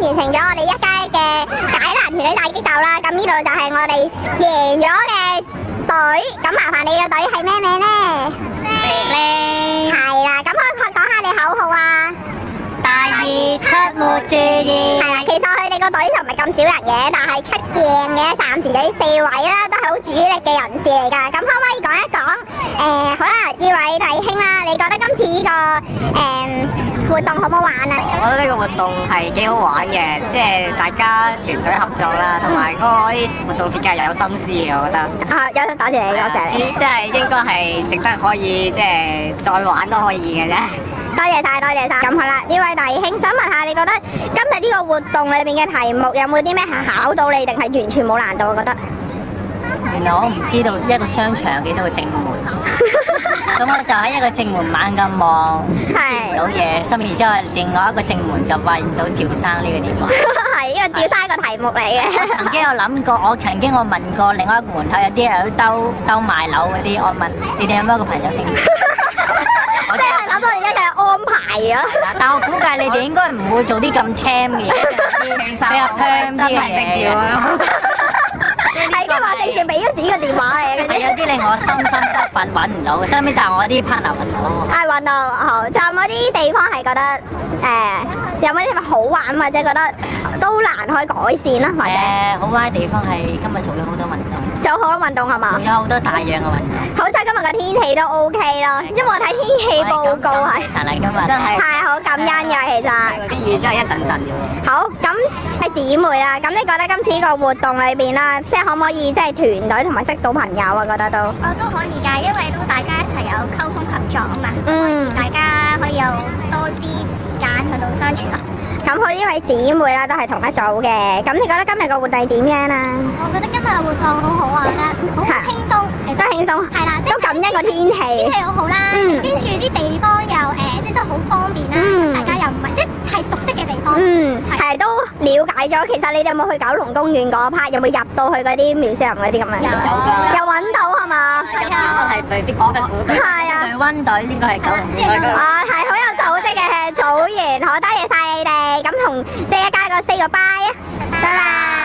完成咗我哋一街嘅解难团队大激斗啦！咁呢度就系我哋赢咗嘅队，咁麻烦你嘅队系咩名咧？肥系啦，咁可唔讲下你口号啊？大二出没注意系啦。其实佢哋个队就唔系咁少人嘅，但系出镜嘅暂时有四位啦，都系好主力嘅人士嚟噶。咁可唔可以讲一讲？诶，好啦，呢位弟兄啦，你觉得今次呢个诶？活动可唔好玩啊？我觉得呢个活动系几好玩嘅，即系大家团队合作啦，同埋嗰活动设计又有心思嘅，我觉得。啊，有多谢你，多谢你。即系应该系值得可以，即系再玩都可以嘅啫。多谢晒，多谢晒。咁好啦，呢位大兄想问下，你觉得今日呢个活动里边嘅题目有冇啲咩考到你，定系完全冇难度我觉得。原来我唔知道一个商场有几多个正门。咁我就喺一個正門猛咁望，見唔到嘢。心然之後，另外一個正門就发唔到趙生呢個電話。係，因為趙生个個題目嚟嘅。曾經我諗過，我曾經我問過另外一個門口有啲人去兜兜卖樓嗰啲，我问你哋有冇一個朋友姓？即係諗到而家嘅安排啊！但我估計你哋應該唔會做啲咁 t m 嘅嘢。比较 tem 啲嘅。系啊嘛，直接俾咗自己嘅电话嚟。系有啲令我心心不憤，揾唔到。所以但系我啲 partner 運到。係運動好。就冇啲地方係覺得誒，有冇地方好玩或者覺得都難可以改善啦？或者好玩嘅地方係今日做咗好多運動，做好多運動係嘛？做咗好多大樣嘅運動。好彩今日個天氣都 OK 咯，因為我睇天氣報告係。其實係今日真係太好感恩嘅，其實。啲雨真係一陣陣嘅。好，咁係姊妹啦。咁你覺得今次個活動裏邊啦，即係。可唔可以即系团队同埋识到朋友啊？觉得都，哦都可以噶，因为都大家一齐有沟通合作啊嘛。嗯，大家可以有多啲时间去到相处。咁佢呢位姊妹啦都系同一组嘅，咁你觉得今日个活动点样啊？我觉得今日活动好好啊，好轻松，真轻松，系啦，都感恩个天气，天气好好啦。嗯，系都了解咗。其实你哋有冇去九龙公园嗰 part？有冇入到去嗰啲庙上嗰啲咁样？有，有搵到系嘛？系啊，系对啲古迹，系啊，对温队呢个系九龙公哦，系好有组织嘅，组员好多谢晒你哋。咁同系一家个 say bye 啊，拜拜。